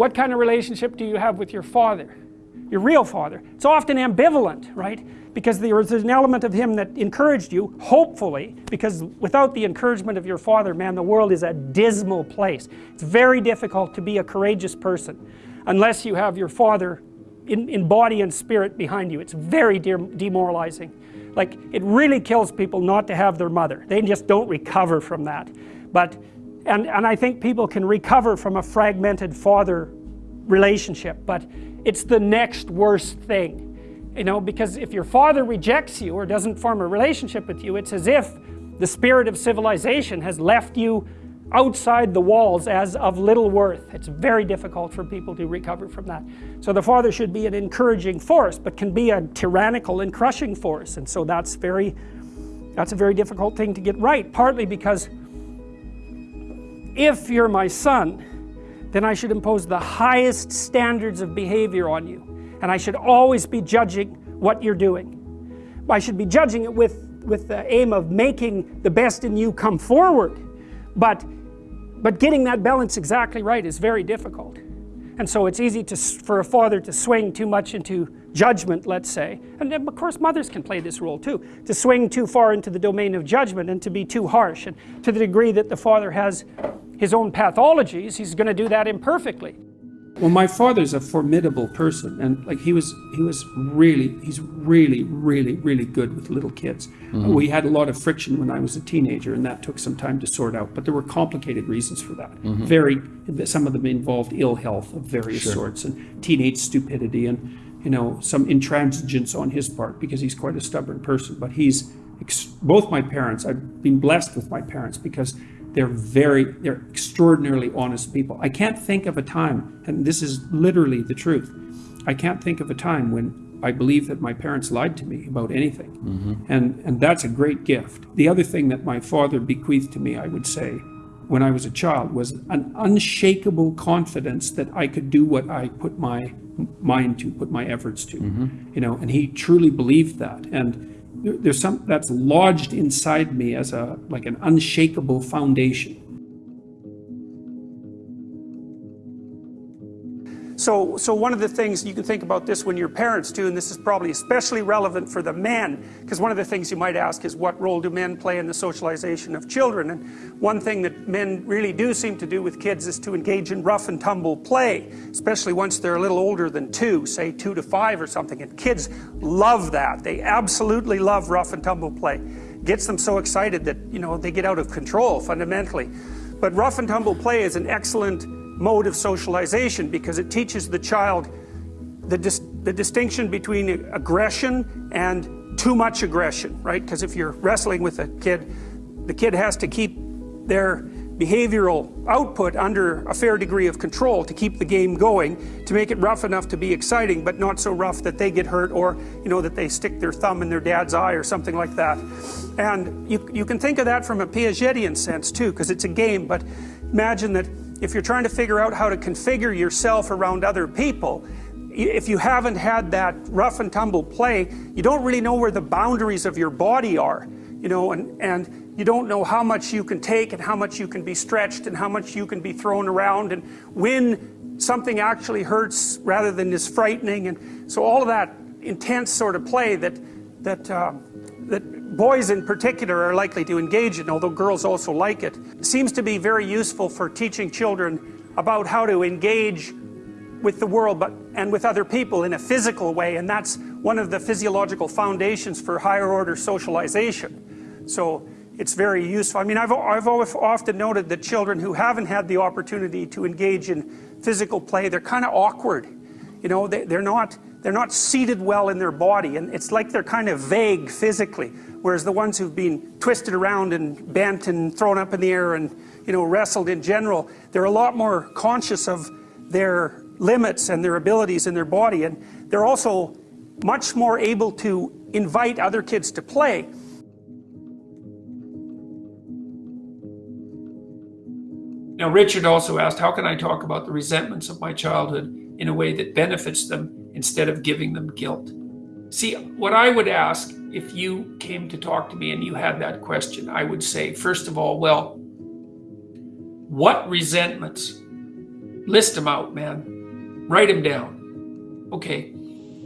what kind of relationship do you have with your father? Your real father. It's often ambivalent right? Because there's an element of him that encouraged you hopefully because without the encouragement of your father man the world is a dismal place. It's very difficult to be a courageous person unless you have your father in, in body and spirit behind you. It's very de demoralizing. Like it really kills people not to have their mother. They just don't recover from that. But and and I think people can recover from a fragmented father relationship but it's the next worst thing you know because if your father rejects you or doesn't form a relationship with you it's as if the spirit of civilization has left you outside the walls as of little worth. It's very difficult for people to recover from that. So the father should be an encouraging force but can be a tyrannical and crushing force. And so that's very that's a very difficult thing to get right partly because if you're my son then I should impose the highest standards of behavior on you and I should always be judging what you're doing. I should be judging it with with the aim of making the best in you come forward but but getting that balance exactly right is very difficult. And so it's easy to for a father to swing too much into judgment let's say. And of course mothers can play this role too to swing too far into the domain of judgment and to be too harsh and to the degree that the father has his own pathologies he's going to do that imperfectly well, my father's a formidable person, and like he was, he was really, he's really, really, really good with little kids. Mm -hmm. We had a lot of friction when I was a teenager, and that took some time to sort out. But there were complicated reasons for that. Mm -hmm. Very, some of them involved ill health of various sure. sorts, and teenage stupidity, and you know some intransigence on his part because he's quite a stubborn person. But he's both my parents. I've been blessed with my parents because they're very, they're extraordinarily honest people. I can't think of a time, and this is literally the truth, I can't think of a time when I believe that my parents lied to me about anything. Mm -hmm. And, and that's a great gift. The other thing that my father bequeathed to me, I would say, when I was a child, was an unshakable confidence that I could do what I put my mind to, put my efforts to. Mm -hmm. You know, and he truly believed that. And there's some that's lodged inside me as a like an unshakable foundation So, so one of the things you can think about this when your parents do, and this is probably especially relevant for the men, because one of the things you might ask is what role do men play in the socialization of children? And one thing that men really do seem to do with kids is to engage in rough and tumble play, especially once they're a little older than two, say two to five or something. And kids love that. They absolutely love rough and tumble play. Gets them so excited that, you know, they get out of control fundamentally. But rough and tumble play is an excellent mode of socialization because it teaches the child the, dis the distinction between aggression and too much aggression, right? Because if you're wrestling with a kid, the kid has to keep their behavioral output under a fair degree of control to keep the game going, to make it rough enough to be exciting, but not so rough that they get hurt or, you know, that they stick their thumb in their dad's eye or something like that. And you, you can think of that from a Piagetian sense too, because it's a game, but imagine that if you're trying to figure out how to configure yourself around other people, if you haven't had that rough and tumble play, you don't really know where the boundaries of your body are, you know, and, and you don't know how much you can take and how much you can be stretched and how much you can be thrown around and when something actually hurts rather than is frightening. And so all of that intense sort of play that, that, uh, that boys in particular are likely to engage in, although girls also like it. it seems to be very useful for teaching children about how to engage with the world but and with other people in a physical way and that's one of the physiological foundations for higher order socialization. So it's very useful. I mean I've, I've often noted that children who haven't had the opportunity to engage in physical play they're kind of awkward. You know they, they're not they're not seated well in their body and it's like they're kind of vague physically whereas the ones who've been twisted around and bent and thrown up in the air and you know wrestled in general they're a lot more conscious of their limits and their abilities in their body and they're also much more able to invite other kids to play Now, Richard also asked, how can I talk about the resentments of my childhood in a way that benefits them instead of giving them guilt? See, what I would ask if you came to talk to me and you had that question, I would say, first of all, well, what resentments list them out, man. Write them down. Okay.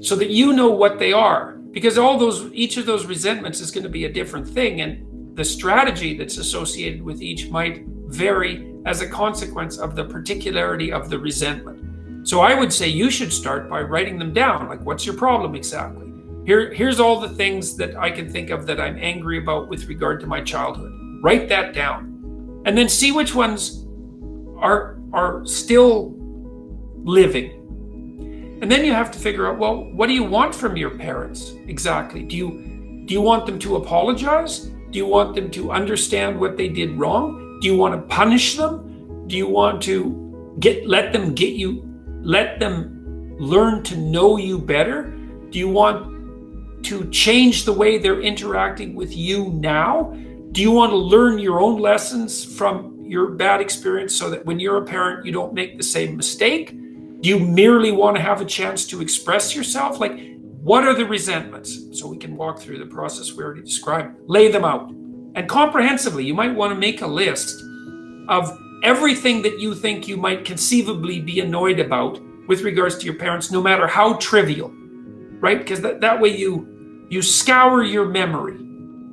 So that you know what they are. Because all those, each of those resentments is going to be a different thing. And the strategy that's associated with each might vary as a consequence of the particularity of the resentment. So I would say you should start by writing them down. Like, what's your problem exactly? Here, here's all the things that I can think of that I'm angry about with regard to my childhood. Write that down. And then see which ones are are still living. And then you have to figure out, well, what do you want from your parents exactly? Do you do you want them to apologize? Do you want them to understand what they did wrong? Do you want to punish them? Do you want to get let them get you let them learn to know you better? Do you want to change the way they're interacting with you now? Do you want to learn your own lessons from your bad experience so that when you're a parent, you don't make the same mistake? Do you merely want to have a chance to express yourself? Like, what are the resentments? So we can walk through the process we already described. Lay them out. And comprehensively, you might want to make a list of everything that you think you might conceivably be annoyed about with regards to your parents, no matter how trivial, right? Because that, that way you you scour your memory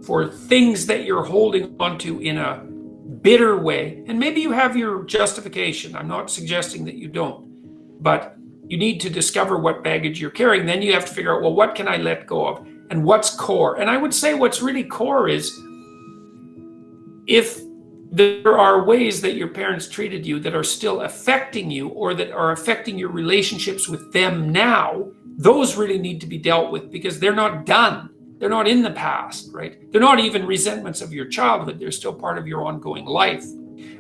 for things that you're holding onto in a bitter way. And maybe you have your justification. I'm not suggesting that you don't, but you need to discover what baggage you're carrying. Then you have to figure out, well, what can I let go of? And what's core? And I would say what's really core is if there are ways that your parents treated you that are still affecting you or that are affecting your relationships with them now, those really need to be dealt with because they're not done. They're not in the past, right? They're not even resentments of your childhood. They're still part of your ongoing life.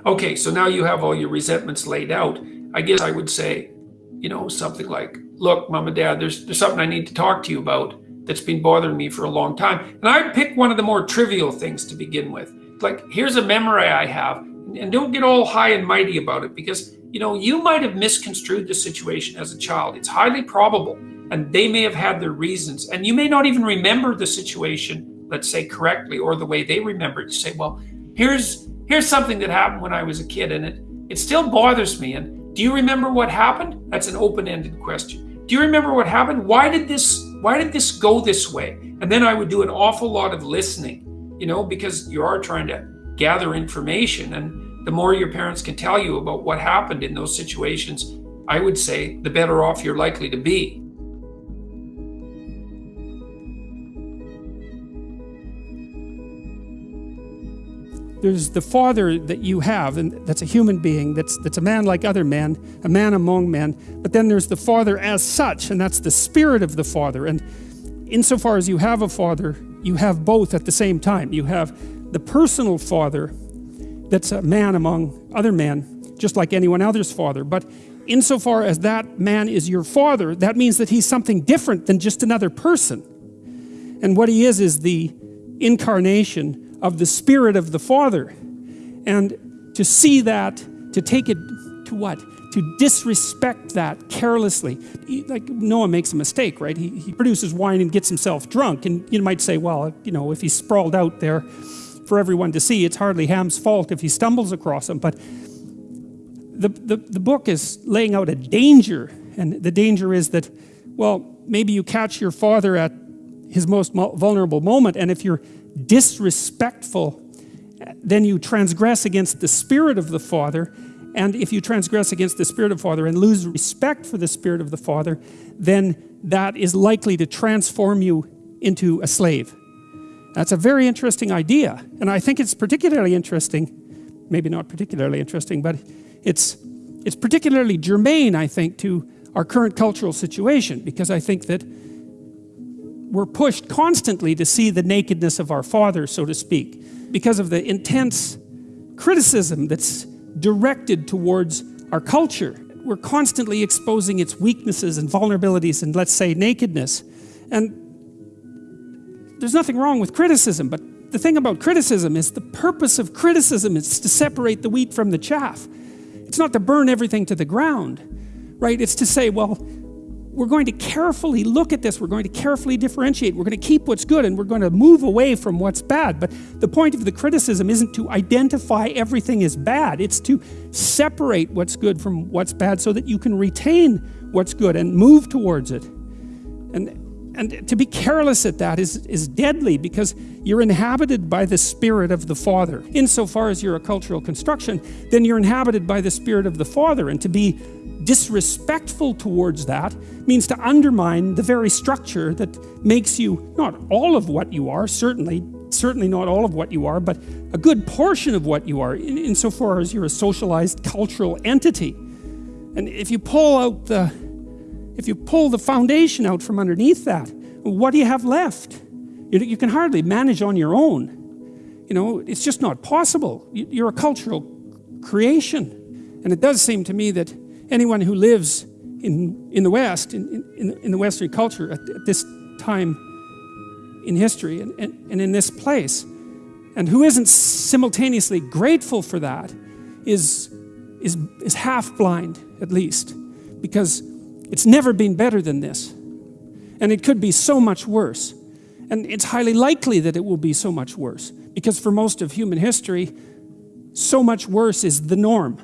Okay, so now you have all your resentments laid out. I guess I would say, you know, something like, look, mom and dad, there's, there's something I need to talk to you about that's been bothering me for a long time. And I'd pick one of the more trivial things to begin with. Like, here's a memory I have, and don't get all high and mighty about it because, you know, you might have misconstrued the situation as a child. It's highly probable and they may have had their reasons and you may not even remember the situation let's say correctly or the way they remember it. You say well here's here's something that happened when i was a kid and it it still bothers me and do you remember what happened? That's an open-ended question. Do you remember what happened? Why did this why did this go this way? And then i would do an awful lot of listening you know because you are trying to gather information. And the more your parents can tell you about what happened in those situations i would say the better off you're likely to be. There's the father that you have and that's a human being that's that's a man like other men a man among men but then there's the father as such and that's the spirit of the father. And insofar as you have a father you have both at the same time you have the personal father that's a man among other men just like anyone else's father but insofar as that man is your father that means that he's something different than just another person and what he is is the incarnation of the Spirit of the Father. And to see that, to take it to what? To disrespect that carelessly. He, like Noah makes a mistake, right? He, he produces wine and gets himself drunk. And you might say, well, you know, if he's sprawled out there for everyone to see, it's hardly Ham's fault if he stumbles across him. But the, the, the book is laying out a danger. And the danger is that, well, maybe you catch your father at his most vulnerable moment. And if you're disrespectful, then you transgress against the Spirit of the Father. And if you transgress against the Spirit of the Father and lose respect for the Spirit of the Father, then that is likely to transform you into a slave. That's a very interesting idea. And I think it's particularly interesting, maybe not particularly interesting, but it's, it's particularly germane, I think, to our current cultural situation, because I think that we're pushed constantly to see the nakedness of our Father, so to speak, because of the intense criticism that's directed towards our culture. We're constantly exposing its weaknesses and vulnerabilities and, let's say, nakedness. And there's nothing wrong with criticism, but the thing about criticism is the purpose of criticism is to separate the wheat from the chaff. It's not to burn everything to the ground, right? It's to say, well, we're going to carefully look at this we're going to carefully differentiate we're going to keep what's good and we're going to move away from what's bad but the point of the criticism isn't to identify everything as bad it's to separate what's good from what's bad so that you can retain what's good and move towards it and and to be careless at that is, is deadly because you're inhabited by the Spirit of the Father. Insofar as you're a cultural construction, then you're inhabited by the Spirit of the Father. And to be disrespectful towards that means to undermine the very structure that makes you not all of what you are, certainly, certainly not all of what you are, but a good portion of what you are, in, insofar as you're a socialized cultural entity. And if you pull out the if you pull the foundation out from underneath that, what do you have left? You, you can hardly manage on your own. You know, it's just not possible. You're a cultural creation. And it does seem to me that anyone who lives in, in the West, in, in, in the Western culture at, at, this time in history and, and, and in this place, and who isn't simultaneously grateful for that, is, is, is half blind, at least. Because it's never been better than this. And it could be so much worse. And it's highly likely that it will be so much worse. Because for most of human history, so much worse is the norm.